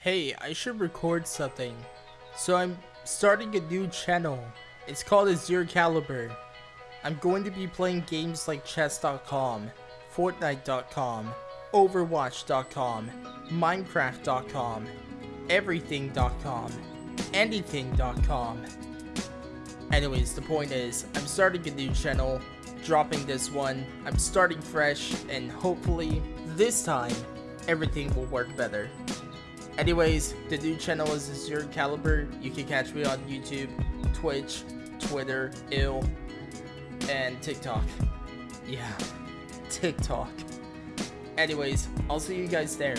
Hey, I should record something. So I'm starting a new channel. It's called Azure Caliber. I'm going to be playing games like chess.com, fortnite.com, overwatch.com, minecraft.com, everything.com, anything.com. Anyways, the point is, I'm starting a new channel, dropping this one, I'm starting fresh, and hopefully, this time, everything will work better. Anyways, the new channel is Azure Caliber. You can catch me on YouTube, Twitch, Twitter, Ill, and TikTok. Yeah, TikTok. Anyways, I'll see you guys there.